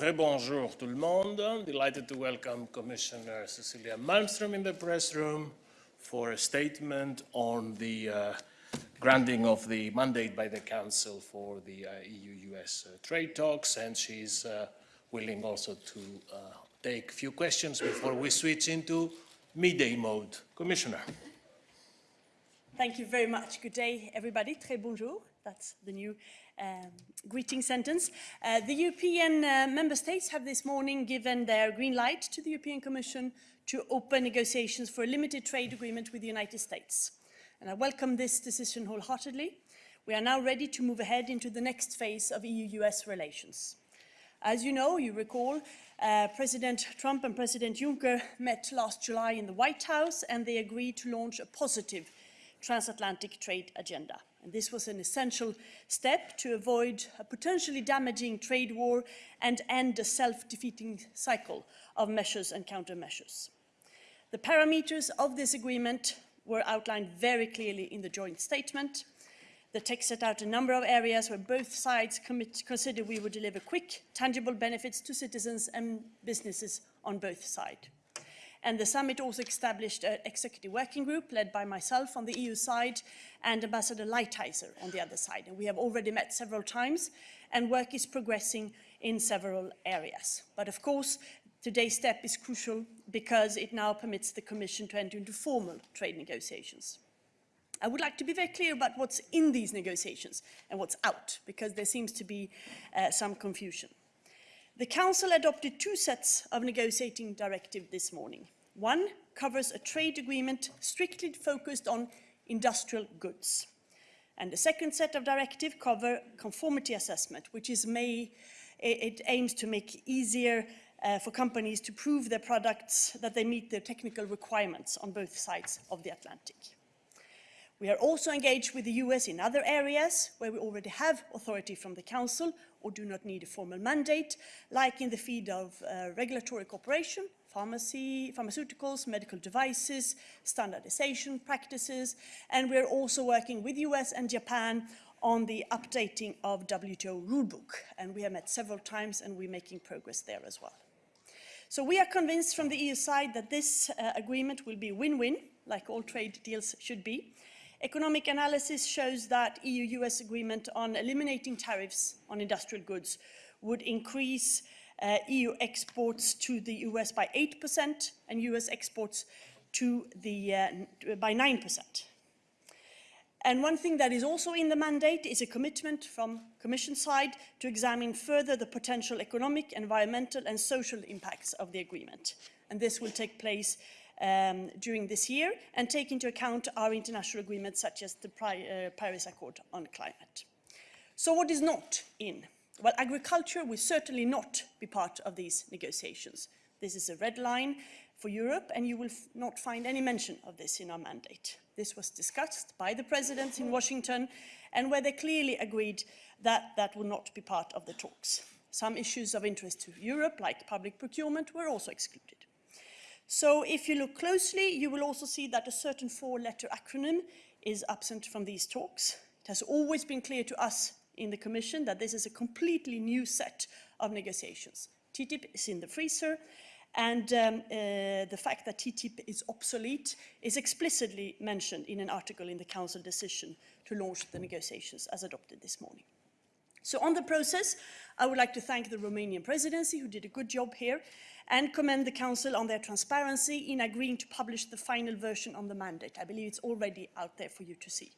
Rebonjour tout le monde. Delighted to welcome Commissioner Cecilia Malmström in the press room for a statement on the uh, granting of the mandate by the Council for the uh, EU-US uh, trade talks, and she's uh, willing also to uh, take a few questions before we switch into midday mode. Commissioner. Thank you very much. Good day, everybody. Très bonjour. That's the new um, greeting sentence. Uh, the European uh, member states have this morning given their green light to the European Commission to open negotiations for a limited trade agreement with the United States. And I welcome this decision wholeheartedly. We are now ready to move ahead into the next phase of EU-US relations. As you know, you recall, uh, President Trump and President Juncker met last July in the White House and they agreed to launch a positive transatlantic trade agenda. And this was an essential step to avoid a potentially damaging trade war and end a self-defeating cycle of measures and countermeasures. The parameters of this agreement were outlined very clearly in the joint statement. The text set out a number of areas where both sides commit, consider we would deliver quick, tangible benefits to citizens and businesses on both sides. And the summit also established an executive working group led by myself on the EU side and Ambassador Lighthizer on the other side. And we have already met several times and work is progressing in several areas. But of course, today's step is crucial because it now permits the Commission to enter into formal trade negotiations. I would like to be very clear about what's in these negotiations and what's out, because there seems to be uh, some confusion. The Council adopted two sets of negotiating directive this morning. One covers a trade agreement strictly focused on industrial goods. And the second set of directive cover conformity assessment, which is may, it aims to make easier uh, for companies to prove their products that they meet the technical requirements on both sides of the Atlantic. We are also engaged with the US in other areas where we already have authority from the Council or do not need a formal mandate, like in the field of uh, regulatory cooperation, pharmacy, pharmaceuticals, medical devices, standardization practices, and we're also working with US and Japan on the updating of WTO rulebook, and we have met several times and we're making progress there as well. So we are convinced from the EU side that this uh, agreement will be win-win, like all trade deals should be, Economic analysis shows that EU-US agreement on eliminating tariffs on industrial goods would increase uh, EU exports to the US by 8% and US exports to the, uh, by 9%. And one thing that is also in the mandate is a commitment from Commission side to examine further the potential economic, environmental and social impacts of the agreement. And this will take place um, during this year and take into account our international agreements such as the uh, Paris Accord on climate. So what is not in? Well, agriculture will certainly not be part of these negotiations. This is a red line for Europe and you will not find any mention of this in our mandate. This was discussed by the presidents in Washington and where they clearly agreed that that will not be part of the talks. Some issues of interest to Europe, like public procurement, were also excluded. So if you look closely, you will also see that a certain four-letter acronym is absent from these talks. It has always been clear to us in the Commission that this is a completely new set of negotiations. TTIP is in the freezer, and um, uh, the fact that TTIP is obsolete is explicitly mentioned in an article in the Council decision to launch the negotiations as adopted this morning. So on the process, I would like to thank the Romanian presidency who did a good job here and commend the Council on their transparency in agreeing to publish the final version on the mandate. I believe it's already out there for you to see.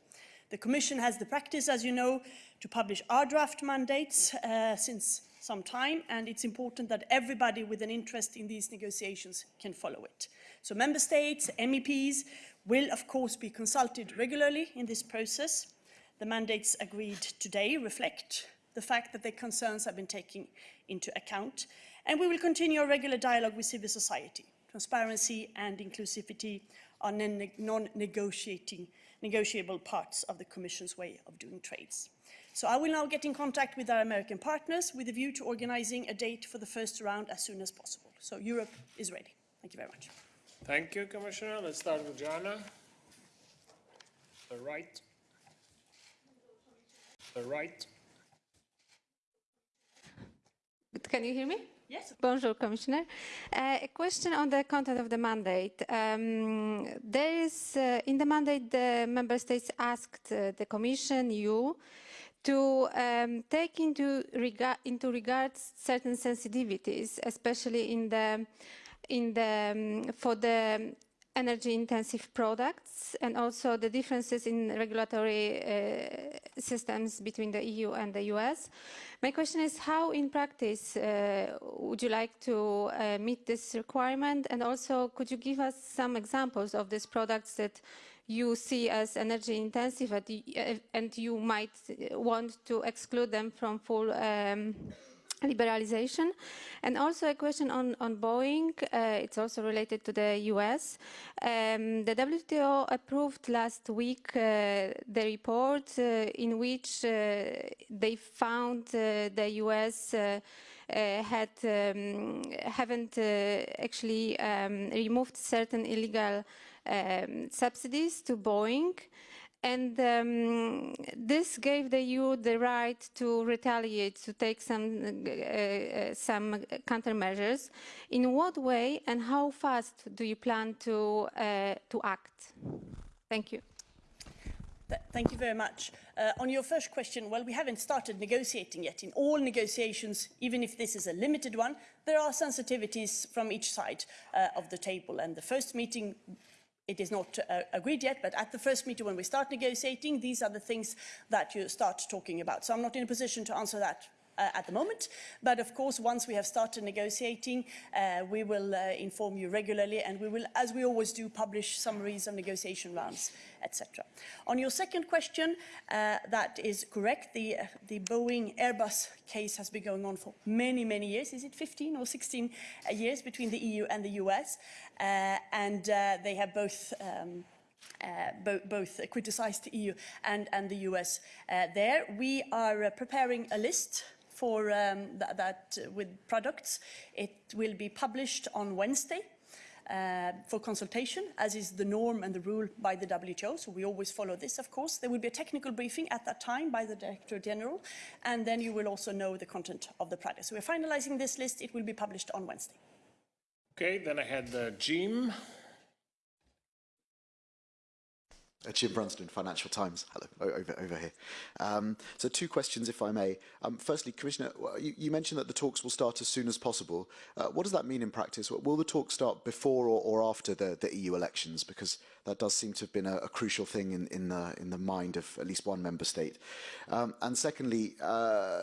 The Commission has the practice, as you know, to publish our draft mandates uh, since some time, and it's important that everybody with an interest in these negotiations can follow it. So Member States, MEPs, will of course be consulted regularly in this process. The mandates agreed today reflect the fact that their concerns have been taken into account and we will continue our regular dialogue with civil society. Transparency and inclusivity are non-negotiating negotiable parts of the Commission's way of doing trades. So I will now get in contact with our American partners with a view to organizing a date for the first round as soon as possible. So Europe is ready. Thank you very much. Thank you, Commissioner. Let's start with Jana. The right. The right. Can you hear me? Yes. Bonjour, Commissioner. Uh, a question on the content of the mandate. Um, there is, uh, in the mandate, the member states asked uh, the Commission, you, to um, take into, rega into regard certain sensitivities, especially in the, in the, um, for the energy intensive products and also the differences in regulatory uh, systems between the EU and the US. My question is how in practice uh, would you like to uh, meet this requirement and also could you give us some examples of these products that you see as energy intensive and you might want to exclude them from full um, liberalization. And also a question on, on Boeing, uh, it's also related to the US. Um, the WTO approved last week uh, the report uh, in which uh, they found uh, the US uh, had um, haven't actually um, removed certain illegal um, subsidies to Boeing. And um, this gave the EU the right to retaliate, to take some, uh, uh, some countermeasures. In what way and how fast do you plan to, uh, to act? Thank you. Thank you very much. Uh, on your first question, well, we haven't started negotiating yet. In all negotiations, even if this is a limited one, there are sensitivities from each side uh, of the table. And the first meeting it is not uh, agreed yet, but at the first meeting when we start negotiating, these are the things that you start talking about. So I'm not in a position to answer that at the moment. But of course, once we have started negotiating, uh, we will uh, inform you regularly and we will, as we always do, publish summaries of negotiation rounds, etc. On your second question, uh, that is correct. The, uh, the Boeing Airbus case has been going on for many, many years. Is it 15 or 16 uh, years between the EU and the US? and they have both um, uh, bo both criticized the EU and, and the US uh, there. We are uh, preparing a list for um, th that uh, with products. It will be published on Wednesday. Uh, for consultation, as is the norm and the rule by the WTO. So we always follow this, of course. There will be a technical briefing at that time by the Director General, and then you will also know the content of the product. So we're finalizing this list. It will be published on Wednesday. Okay, then I had uh, Jim. Jim Brunsden, Financial Times. Hello, over, over here. Um, so two questions, if I may. Um, firstly, Commissioner, you, you, mentioned that the talks will start as soon as possible. Uh, what does that mean in practice? Will the talks start before or, or after the, the, EU elections? Because that does seem to have been a, a crucial thing in, in, the, in the mind of at least one member state. Um, and secondly, uh,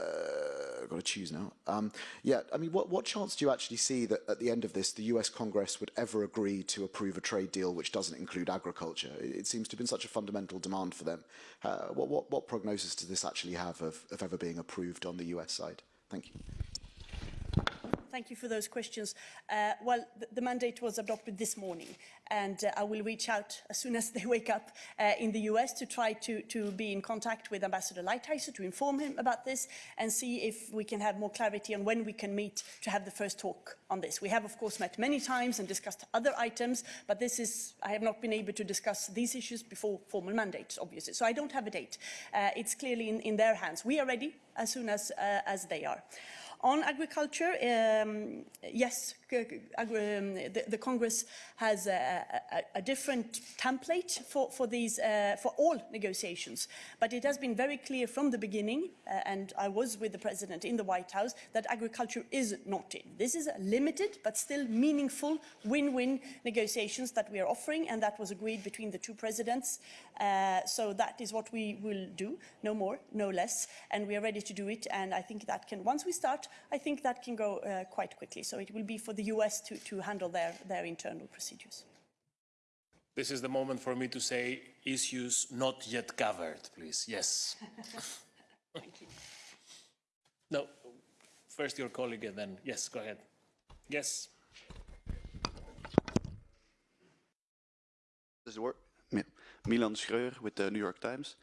I've got to choose now. Um, yeah, I mean, what, what chance do you actually see that at the end of this, the US Congress would ever agree to approve a trade deal which doesn't include agriculture? It, it seems to have been such a fundamental demand for them. Uh, what, what, what prognosis does this actually have of, of ever being approved on the US side? Thank you. Thank you for those questions. Uh, well, the, the mandate was adopted this morning, and uh, I will reach out as soon as they wake up uh, in the US to try to, to be in contact with Ambassador Lighthizer to inform him about this and see if we can have more clarity on when we can meet to have the first talk on this. We have, of course, met many times and discussed other items, but this is, I have not been able to discuss these issues before formal mandates, obviously. So I don't have a date. Uh, it's clearly in, in their hands. We are ready as soon as, uh, as they are. On agriculture, um, yes, um, the, the, Congress has a, a, a different template for, for, these, uh, for all negotiations, but it has been very clear from the beginning, uh, and I was with the President in the White House, that agriculture is not in. This is a limited but still meaningful win-win negotiations that we are offering, and that was agreed between the two presidents. Uh, so that is what we will do, no more, no less, and we are ready to do it, and I think that can, once we start, I think that can go uh, quite quickly. So it will be for the US to, to handle their, their internal procedures. This is the moment for me to say issues not yet covered, please. Yes. Thank you. No, first your colleague and then, yes, go ahead. Yes. Does it work? Milan Schreuer with the New York Times.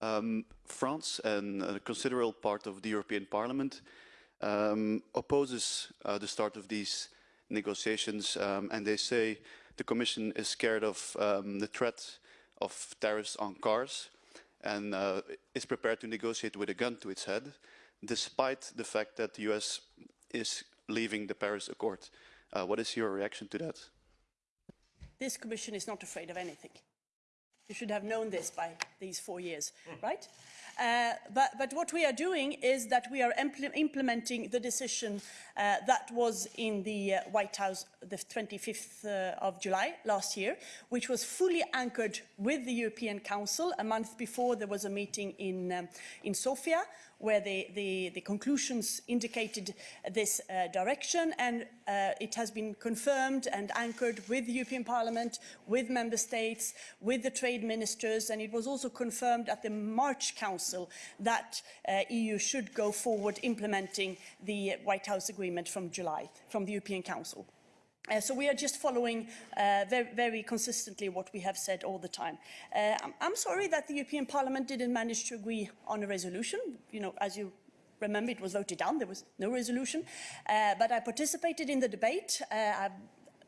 Um, France and a considerable part of the European Parliament um, opposes uh, the start of these negotiations um, and they say the Commission is scared of um, the threat of tariffs on cars and uh, is prepared to negotiate with a gun to its head. despite the fact that the US is leaving the Paris Accord. Uh, what is your reaction to that? This commission is not afraid of anything. You should have known this by these four years, right? Uh, but, but what we are doing is that we are impl implementing the decision uh, that was in the uh, White House the 25th uh, of July last year, which was fully anchored with the European Council. A month before, there was a meeting in, um, in Sofia, where the, the, the conclusions indicated this uh, direction and uh, it has been confirmed and anchored with the European Parliament, with member states, with the trade ministers and it was also confirmed at the March Council that uh, EU should go forward implementing the White House agreement from July, from the European Council. Uh, so we are just following uh, very, very consistently what we have said all the time. Uh, I'm, sorry that the European Parliament didn't manage to agree on a resolution. You know, as you remember, it was voted down. There was no resolution. Uh, but I participated in the debate. Uh, I've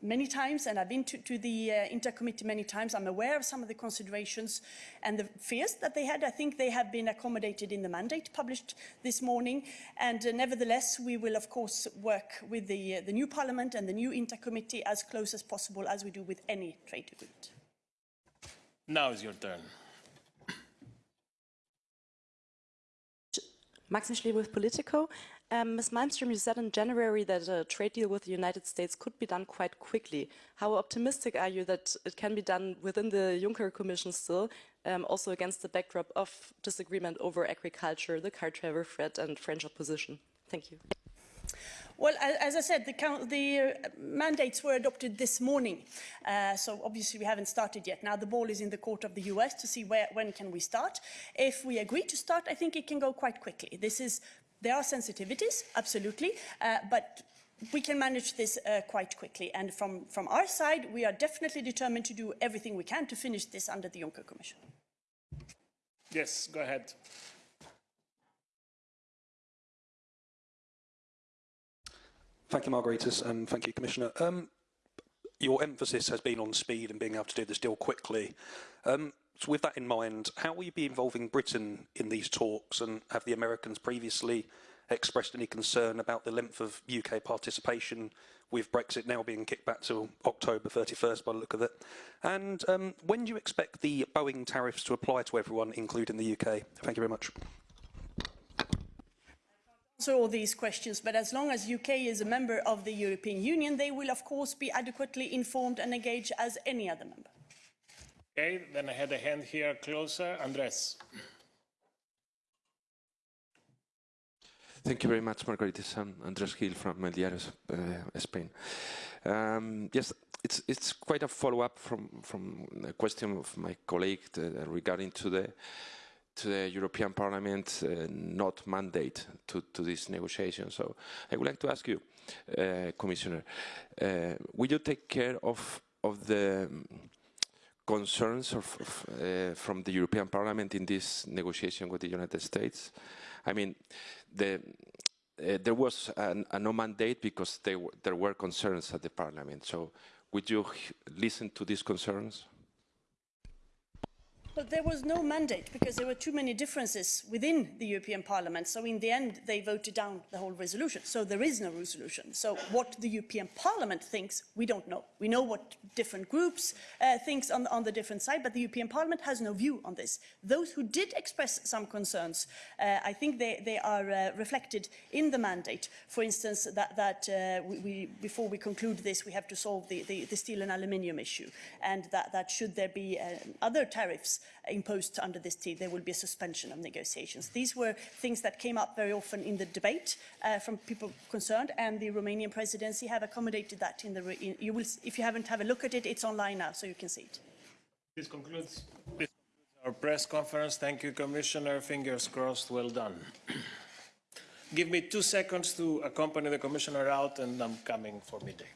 many times and I've been to, to the uh, INTA committee many times. I'm aware of some of the considerations and the fears that they had. I think they have been accommodated in the mandate published this morning. And uh, nevertheless, we will of course work with the, uh, the new parliament and the new INTA committee as close as possible as we do with any trade agreement. Now is your turn. Maxim Schlee with Politico. Um, Ms. Malmström, you said in January that a trade deal with the United States could be done quite quickly. How optimistic are you that it can be done within the Juncker Commission still, um, also against the backdrop of disagreement over agriculture, the car travel threat and French opposition? Thank you. Well, as I said, the, count, the uh, mandates were adopted this morning, uh, so obviously we haven't started yet. Now the ball is in the court of the US to see where, when can we start. If we agree to start, I think it can go quite quickly. This is, there are sensitivities, absolutely, uh, but we can manage this uh, quite quickly. And from, from our side, we are definitely determined to do everything we can to finish this under the Juncker Commission. Yes, go ahead. Thank you, Margaritis, and thank you, Commissioner. Um, your emphasis has been on speed and being able to do this deal quickly. Um, so with that in mind, how will you be involving Britain in these talks and have the Americans previously expressed any concern about the length of UK participation with Brexit now being kicked back to October 31st by the look of it? And um, when do you expect the Boeing tariffs to apply to everyone, including the UK? Thank you very much. Answer all these questions, but as long as UK is a member of the European Union, they will of course be adequately informed and engaged as any other member. Okay, then I had a hand here closer. Andres. Thank you very much, Margaritis. I'm Andres Gil from El Diario, uh, Spain. Um, yes, it's it's quite a follow-up from from a question of my colleague uh, regarding to the to the European Parliament uh, not mandate to, to this negotiation. So I would like to ask you, uh, Commissioner, uh, will you take care of of the concerns of, uh, from the European Parliament in this negotiation with the United States? I mean, the, uh, there was an, a no mandate because there were concerns at the Parliament. So would you listen to these concerns? But there was no mandate because there were too many differences within the European Parliament. So in the end, they voted down the whole resolution. So there is no resolution. So what the European Parliament thinks, we don't know. We know what different groups uh, thinks on, on the different side, but the European Parliament has no view on this. Those who did express some concerns, uh, I think they, they are uh, reflected in the mandate. For instance, that, that uh, we, we, before we conclude this, we have to solve the, the, the steel and aluminium issue, and that, that should there be uh, other tariffs imposed under this deal, there will be a suspension of negotiations. These were things that came up very often in the debate uh, from people concerned, and the Romanian presidency have accommodated that in the. In, you will, if you haven't have a look at it, it's online now, so you can see it. This concludes, this concludes our press conference. Thank you, Commissioner. Fingers crossed. Well done. Give me two seconds to accompany the Commissioner out, and I'm coming for midday.